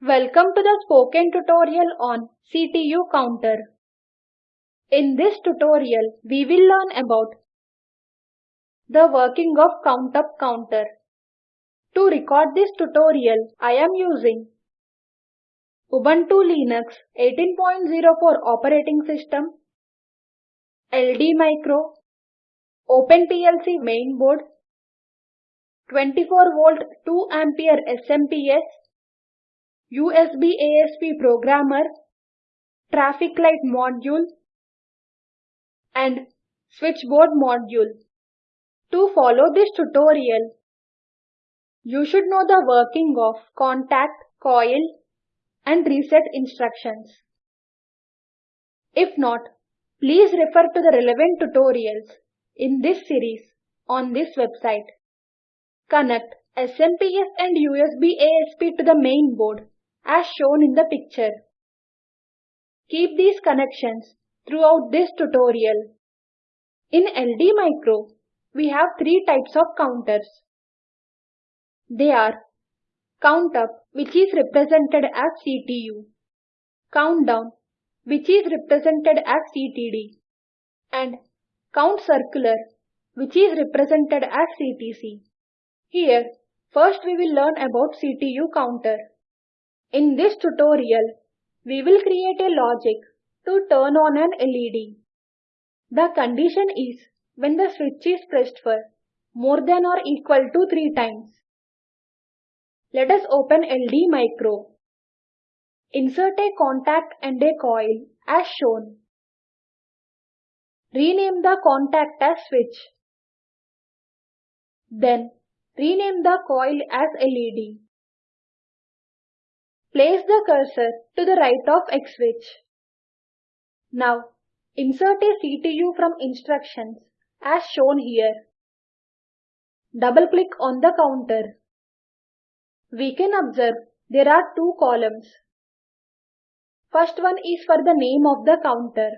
Welcome to the spoken tutorial on CTU counter. In this tutorial, we will learn about the working of count-up counter. To record this tutorial, I am using Ubuntu Linux 18.04 operating system, LD Micro, OpenPLC mainboard, 24 volt 2 ampere SMPS, USB ASP programmer, traffic light module, and switchboard module. To follow this tutorial, you should know the working of contact, coil, and reset instructions. If not, please refer to the relevant tutorials in this series on this website. Connect SMPS and USB ASP to the main board as shown in the picture. Keep these connections throughout this tutorial. In LD Micro, we have three types of counters. They are count up which is represented as CTU, Countdown which is represented as CTD, and Count Circular which is represented as CTC. Here, first we will learn about CTU counter. In this tutorial, we will create a logic to turn on an LED. The condition is when the switch is pressed for more than or equal to 3 times. Let us open LD Micro. Insert a contact and a coil as shown. Rename the contact as switch. Then rename the coil as LED. Place the cursor to the right of X switch. Now, insert a CTU from instructions as shown here. Double-click on the counter. We can observe there are two columns. First one is for the name of the counter.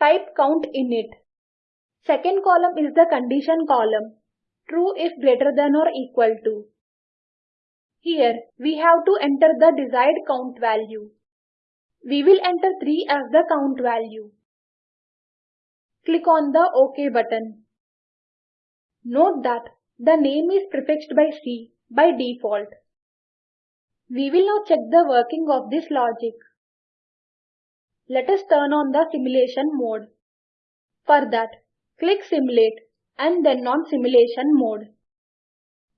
Type count in it. Second column is the condition column. True if greater than or equal to. Here, we have to enter the desired count value. We will enter 3 as the count value. Click on the OK button. Note that the name is prefixed by C by default. We will now check the working of this logic. Let us turn on the simulation mode. For that, click Simulate and then on Simulation mode.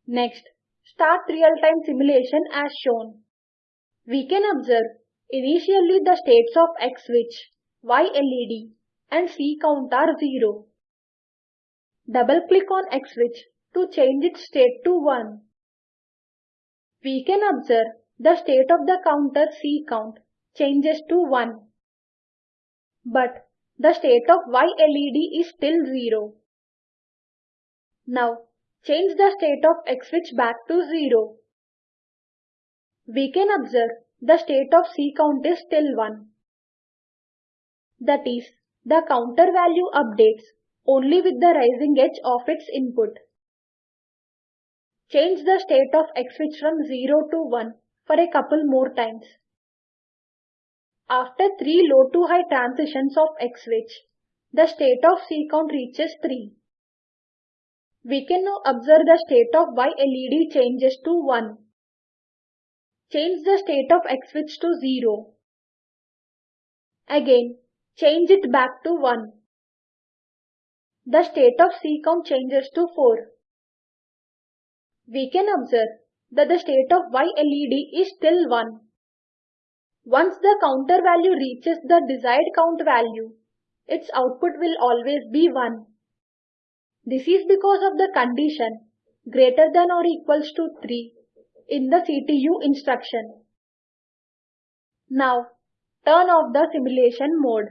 Next, Start real-time simulation as shown. We can observe initially the states of X switch, Y LED and C count are 0. Double-click on X switch to change its state to 1. We can observe the state of the counter C count changes to 1. But the state of Y LED is still 0. Now change the state of X switch back to 0. We can observe the state of C count is still 1. That is, the counter value updates only with the rising edge of its input. Change the state of X switch from 0 to 1 for a couple more times. After 3 low to high transitions of X switch, the state of C count reaches 3. We can now observe the state of Y LED changes to 1. Change the state of X switch to 0. Again, change it back to 1. The state of C count changes to 4. We can observe that the state of Y LED is still 1. Once the counter value reaches the desired count value, its output will always be 1. This is because of the condition greater than or equals to 3 in the CTU instruction. Now, turn off the simulation mode.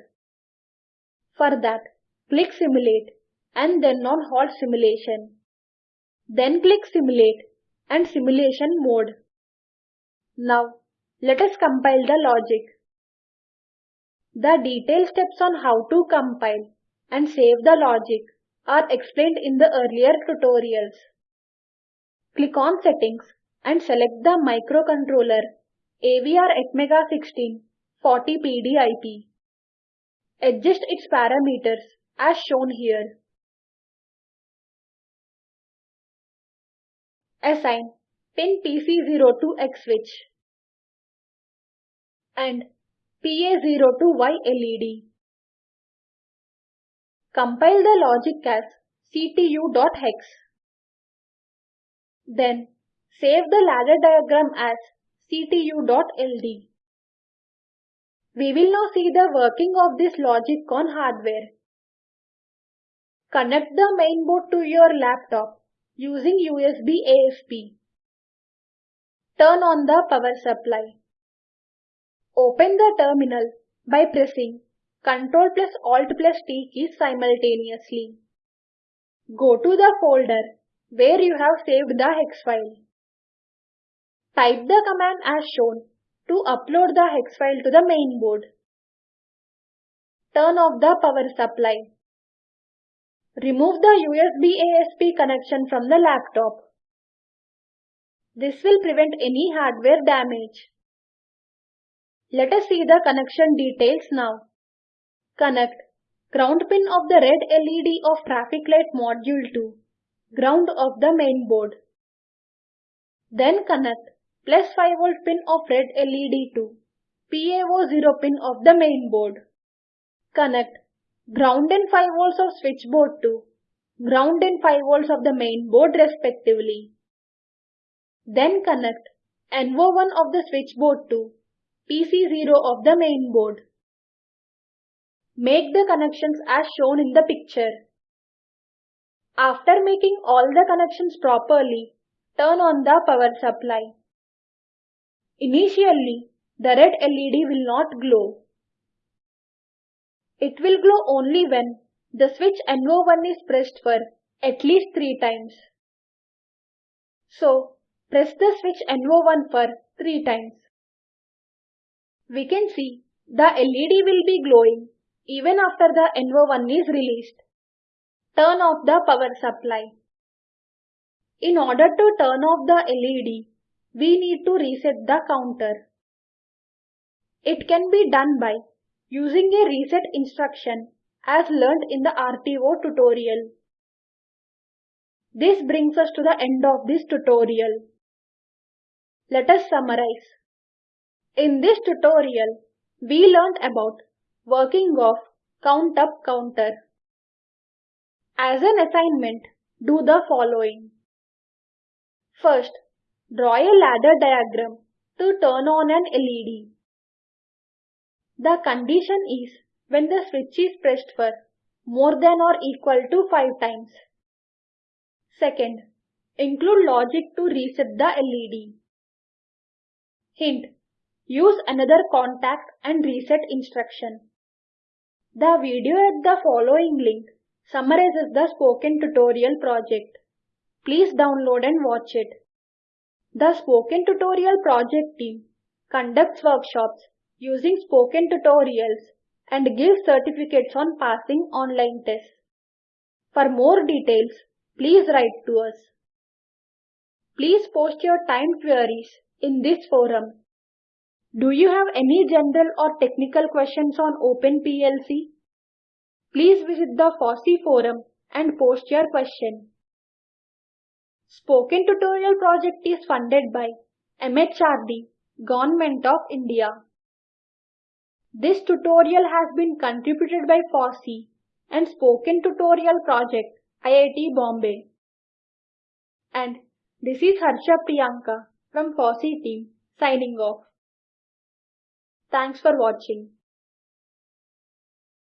For that, click Simulate and then on Halt Simulation. Then click Simulate and Simulation mode. Now, let us compile the logic. The detailed steps on how to compile and save the logic are explained in the earlier tutorials. Click on Settings and select the microcontroller AVR Atmega 16 40PD IP. Adjust its parameters as shown here. Assign pin PC0 to X switch and PA0 to Y LED. Compile the logic as ctu.hex. Then save the ladder diagram as ctu.ld. We will now see the working of this logic on hardware. Connect the mainboard to your laptop using USB ASP. Turn on the power supply. Open the terminal by pressing Ctrl plus Alt plus T keys simultaneously. Go to the folder where you have saved the hex file. Type the command as shown to upload the hex file to the main board. Turn off the power supply. Remove the USB ASP connection from the laptop. This will prevent any hardware damage. Let us see the connection details now. Connect ground pin of the red LED of traffic light module to ground of the main board. Then connect plus 5 volt pin of red LED to PA0 pin of the main board. Connect ground and 5 volts of switchboard to ground and 5 volts of the main board respectively. Then connect NO1 of the switchboard to PC0 of the main board. Make the connections as shown in the picture. After making all the connections properly, turn on the power supply. Initially, the red LED will not glow. It will glow only when the switch NO1 is pressed for at least 3 times. So, press the switch NO1 for 3 times. We can see the LED will be glowing even after the NO1 is released. Turn off the power supply. In order to turn off the LED, we need to reset the counter. It can be done by using a reset instruction as learnt in the RTO tutorial. This brings us to the end of this tutorial. Let us summarize. In this tutorial, we learnt about Working of count up counter. As an assignment, do the following. First, draw a ladder diagram to turn on an LED. The condition is when the switch is pressed for more than or equal to 5 times. Second, include logic to reset the LED. Hint, use another contact and reset instruction. The video at the following link summarizes the spoken tutorial project. Please download and watch it. The spoken tutorial project team conducts workshops using spoken tutorials and gives certificates on passing online tests. For more details, please write to us. Please post your timed queries in this forum. Do you have any general or technical questions on OpenPLC? Please visit the FOSSEE forum and post your question. Spoken Tutorial project is funded by MHRD, Government of India. This tutorial has been contributed by FOSSEE and Spoken Tutorial project IIT Bombay. And this is Harsha Priyanka from FOSSEE team signing off. Thanks for watching.